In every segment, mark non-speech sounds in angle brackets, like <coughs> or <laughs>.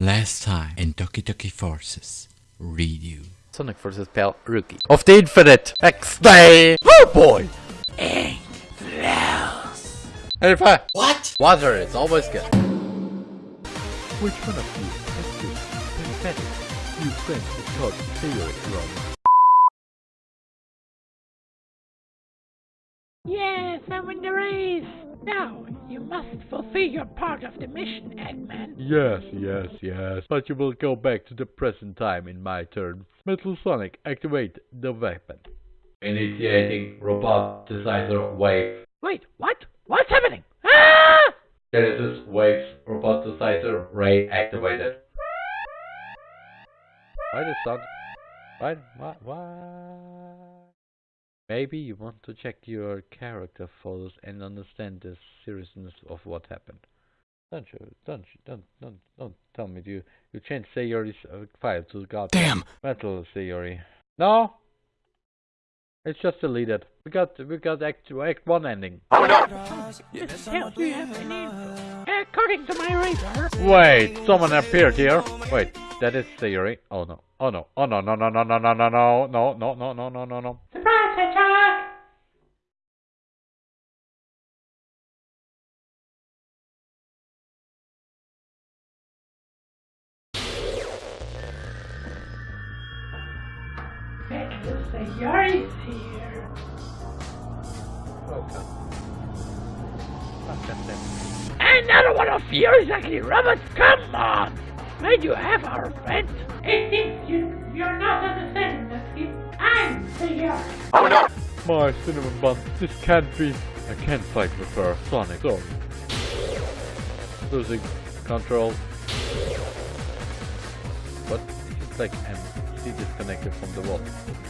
Last time in Doki Doki Forces, read you. Sonic vs. Pal Rookie. Of the Infinite X-Day! Oh boy! Ink flows. Hey. What? Water is always good. Which one of you has been pathetic? You friends with called Theory Wrong. Yes, I'm in the race. Now, you must fulfill your part of the mission, Eggman. Yes, yes, yes. But you will go back to the present time in my turn. Metal Sonic, activate the weapon. Initiating robot decider wave. Wait, what? What's happening? Ah! Genesis waves robot decider ray activated. <laughs> Why the sound? Why? Why? Why? Maybe you want to check your character photos and understand the seriousness of what happened. Don't you? Don't you? Don't don't don't tell me you you changed Sayori's uh, file to God. Damn. Metal Sayori. No. It's just deleted. We got we got act act one ending. This tells you have any. According to my radar, Wait, someone appeared here. Wait, that is Sayori. Oh no. Oh no. Oh no no no no no no no no no no no no no no no. Metal Sayori's here. Another one of you exactly, robots, come on! Where you have our friend? If you, you're not understanding that kid, I'm Sayori. Oh, My cinnamon bun, this can't be. I can't fight with her, Sonic. Sorry. Losing control. What? It's like I'm still disconnected from the wall.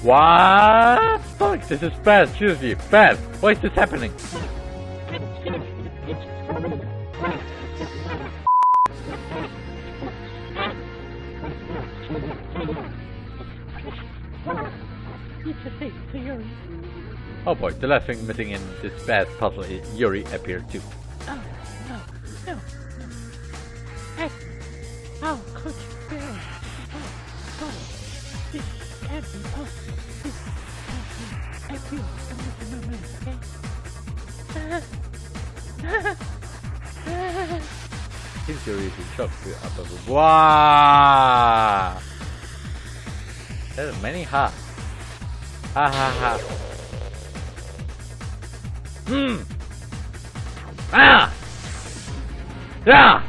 What? Fuck, this is bad, seriously, bad. Why is this happening? Oh boy, the last thing missing in this bad puzzle is Yuri appeared too. Is in shock to upper Wow! There are many ha. Ha ha ha. Hmm. Ah! Yeah!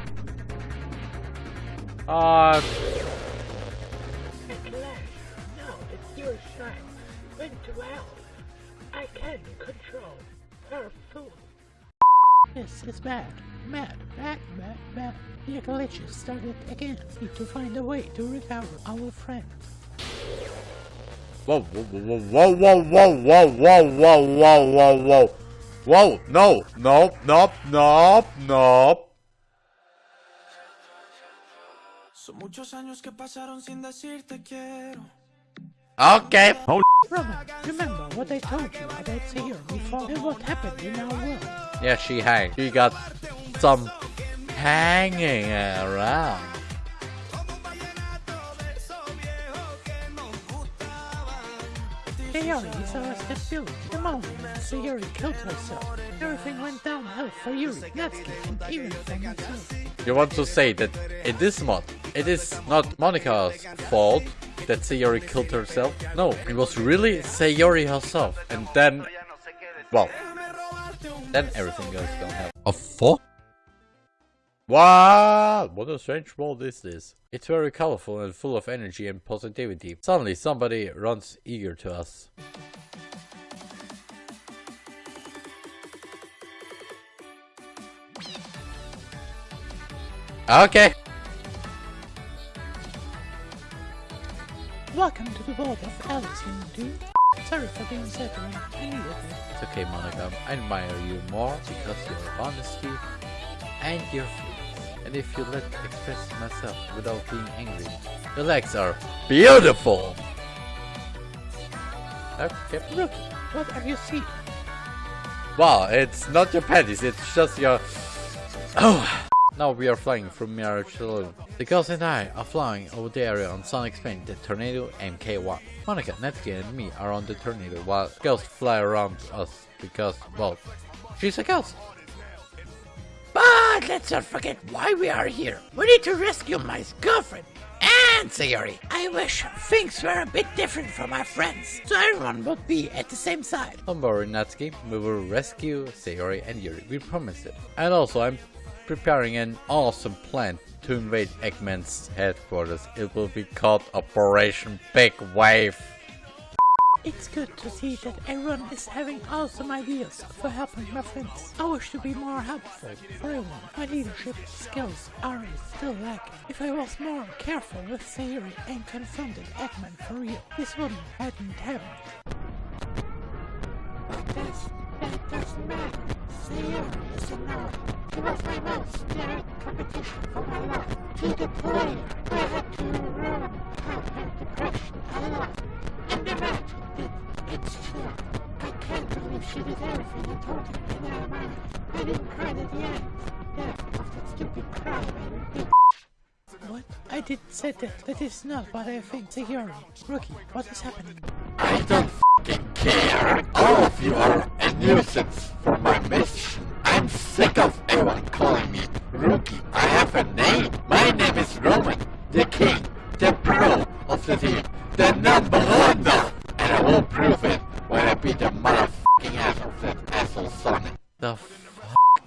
Uh, Now it's your side. Went to hell. I can control her food. This is bad. Mad, bad, bad, bad. The glitches started again. Need to find a way to recover our friend. whoa, whoa, whoa, whoa, whoa, whoa, whoa, whoa, whoa, whoa, whoa, whoa. Whoa, no, nope, nope, nope, nope. Son muchos años que pasaron sin decirte quiero. Okay. Roman, remember what I told you about Sayori before and what happened in our world? Yeah, she hang. She got some hanging around. Sayori is our stability. The moment Sayori killed herself, everything went downhill for Yuri, Natsuki, and even for myself. You want to say that in this mod, it is not Monika's fault that Sayori killed herself? No, it was really Sayori herself. And then, well, then everything goes downhill. A fuck? Wow, what a strange world this is. It's very colorful and full of energy and positivity. Suddenly somebody runs eager to us. Okay. Welcome to the world of Alice, you. Sorry for being needed. It's okay, Monika. I admire you more because your honesty and your. And if you let express myself without being angry, your legs are beautiful. Okay. Look, what are you seeing? Wow, it's not your panties, it's just your... Oh, now we are flying from Mirage Saloon. The girls and I are flying over the area on Sonic's plane, the Tornado MK1. Monika, Natsuki and me are on the Tornado while girls fly around us because, well, she's a girl. Let's not forget why we are here. We need to rescue my girlfriend. And Sayori, I wish things were a bit different from our friends, so everyone would be at the same side. Don't worry, Natsuki, we will rescue Sayori and Yuri, we promise it. And also, I'm preparing an awesome plan to invade Eggman's headquarters. It will be called Operation Big Wave. It's good to see that everyone is having awesome ideas for helping my friends. I wish to be more helpful for everyone. My leadership skills are still lacking. If I was more careful with Sayori and confronted Eggman for real, this wouldn't hadn't happened. That's, that doesn't matter. Sayori is enough. She was my most direct competition for my life. To the player, I had to run. I had depression a lot. Can't she did everything you told her in her mind. I didn't cry at the end. Yeah, of that stupid crybaby bitch. What? I didn't say that. That is not what I think, Sayori. Rookie, what is happening? I don't fucking care. All of you are a nuisance for my mission. I'm sick of everyone calling me Rookie. I have a name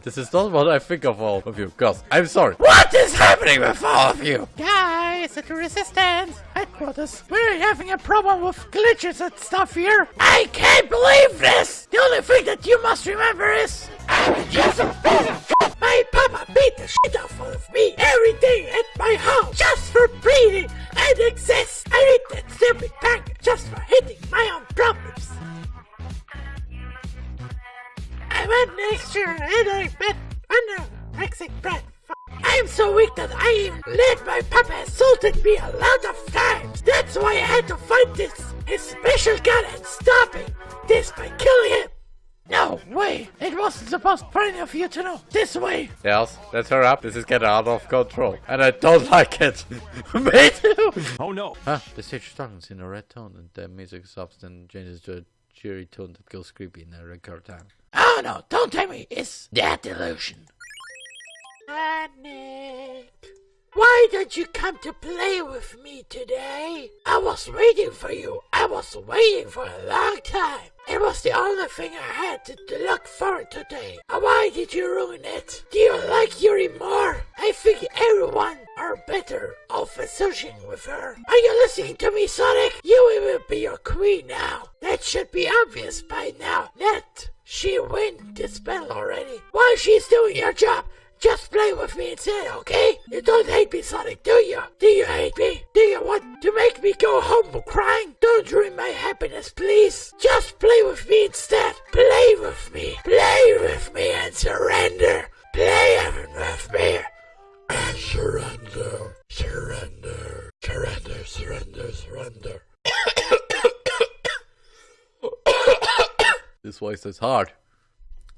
This is not what I think of all of you, cuz I'm sorry. What is happening with all of you? Guys, at the Resistance headquarters, we're having a problem with glitches and stuff here. I can't believe this! The only thing that you must remember is I'm just a piece of. My papa beat the shit out of me every day at my house his special gun and stopping this by killing him. No way! It wasn't supposed for any of you to know. This way! Yes, let's hurry up. This is getting out of control. And I don't <laughs> like it. <laughs> Me too. Oh no. Huh, the stage starts in a red tone and the music stops and changes to a cheery tone that goes creepy in a record time. Oh no, don't tell me it's that illusion. Nick. Why don't you come to play with me today? I was waiting for you. I was waiting for a long time. It was the only thing I had to, to look to today. Uh, Why did you ruin it? Do you like Yuri more? I think everyone are better off associating with her. Are you listening to me, Sonic? You will be your queen now. That should be obvious by now. Net, she win this battle already. While she's doing your job, just play with me instead, okay? You don't hate me, Sonic, do you? Do you hate me? Do you want to make me go home crying? Don't ruin my happiness, please. Just play with me instead. Play with me. Play with me and surrender. Play with me. And surrender. Surrender. Surrender, surrender, surrender. <coughs> This voice is hard.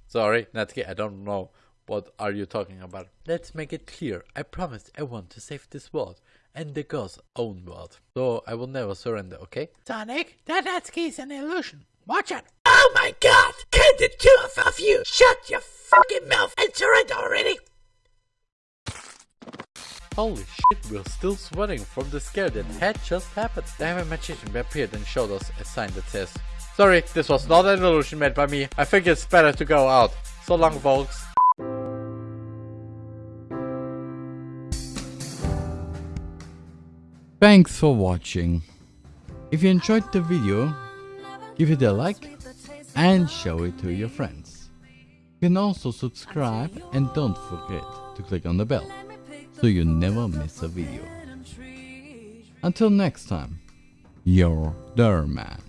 Sorry, not Natsuki, I don't know. What are you talking about? Let's make it clear. I promised I want to save this world and the girl's own world. So I will never surrender, okay? Sonic, that Natsuki is an illusion. Watch out. Oh my god! Can the two of you shut your fucking mouth and surrender already? Holy shit, we're still sweating from the scare that had just happened. The Heaven Magician appeared and showed us a sign that says, Sorry, this was not an illusion made by me. I think it's better to go out. So long, folks. Thanks for watching. If you enjoyed the video, give it a like and show it to your friends. You can also subscribe and don't forget to click on the bell so you never miss a video. Until next time, your Derman.